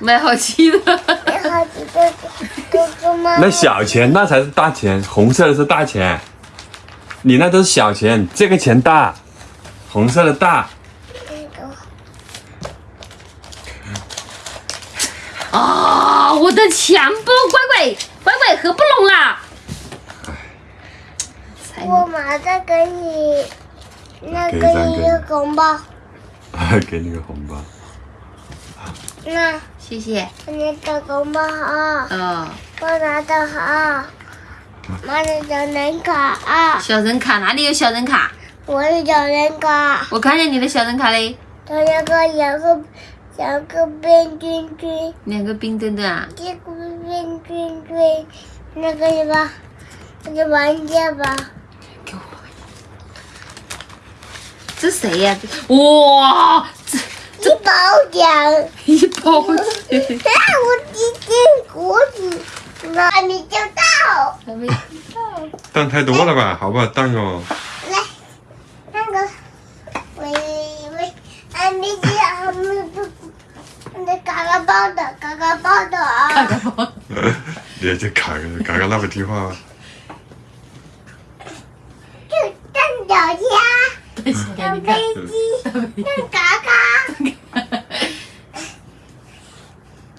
买好吃的，买好几个哥哥吗？那小钱那才是大钱，红色的是大钱，你那都是小钱，这个钱大，红色的大。啊、我的钱包，乖乖乖乖合不拢啦！我马上给你那给个一个红包，给你个红包，那谢谢。你的红包啊，哦，我拿的好，妈的小人卡啊，小人卡哪里有小人卡？我的小人卡，我看见你的小人卡嘞，它那个两个两个冰墩墩，两个冰墩墩啊。这个冰墩墩，那个什么，那个玩家吧，给我这谁呀、哇，这一包奖。一包钱，啊，我今天国子，那你就到。还没蛋太多了吧？好不好蛋哦？来，那个，喂喂，啊，你这还没不，那嘎嘎包的，嘎嘎包的啊，包。你这卡个卡个那不听话吗？就蛋饺虾，等一下，蛋你看飞，机，蛋嘎嘎，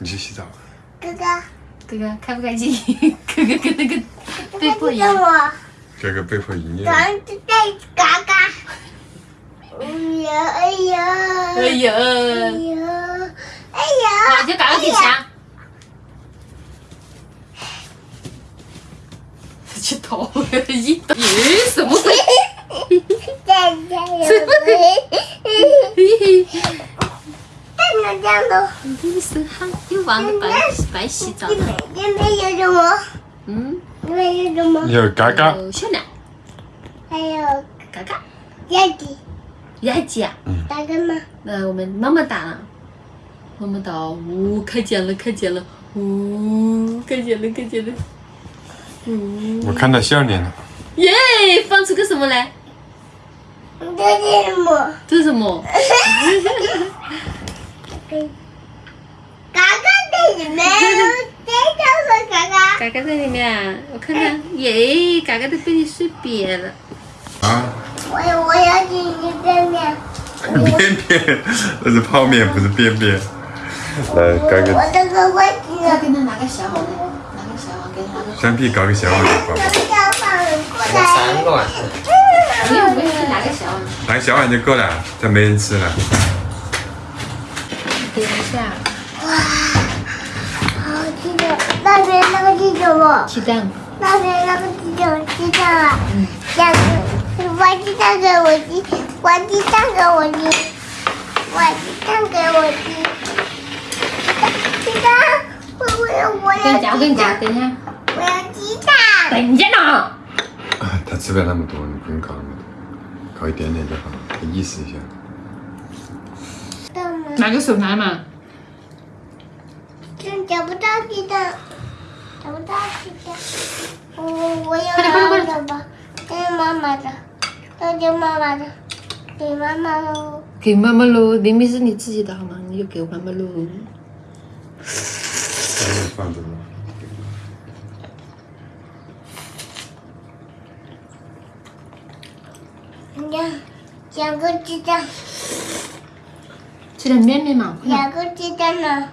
你去洗澡吧。哥哥，哥哥开不开心？哥哥跟那个被迫一跟样。我，哥哥被迫营业。咱就在嘎嘎。哎呀哎呀，哎呀，哎呀，哎呀，好，就搞个给钱。去偷一刀，咦，什么鬼？再加 油！看到这样的，你手汗又忘了白白洗澡这了。边这边有什么？嗯，这边有什么？有嘎嘎，有小奶，还有嘎嘎，鸭子，鸭子啊。打个吗？那我们妈妈打了，妈妈打，呜，开奖了，开奖了，呜，开奖了，开奖了，呜，我看到笑脸了。耶，放出个什么来？这是什么？这是什么？嘎嘎在里面，这就是嘎嘎。嘎嘎在里面啊，我看看，耶，嘎嘎都被你睡瘪了。啊，我我要进去便便。便便，那是泡面，不是便便。来，嘎嘎我这个位置呢？给他拿个小碗来，拿个小碗，给他搞个小碗给宝宝，这个要放过我三。个碗，不用不用，拿个小碗。拿个小碗就够了，这没人吃了。等一下，哇好吃的，那边那个是什么？鸡蛋。那边那个是什么鸡蛋。啊，两个，挖鸡蛋。给我吃，挖鸡蛋。给我吃，挖鸡蛋。给我鸡，鸡蛋，我我要我跟你讲，我跟你讲，要鸡蛋，等一下，我要鸡蛋，等一下呢。啊他吃不了那么多，你不用搞那么多，搞一点点就好，意思一下。拿个手拿嘛。真找不到鸡蛋，找不到鸡蛋，我我要快点快点快拿的吧，这是妈妈的，要给妈妈的，给妈妈喽。给妈妈喽，明明是你自己的好吗？你就给妈妈喽。放着吧。你看，两个鸡蛋，吃点面面嘛，两个鸡蛋呢？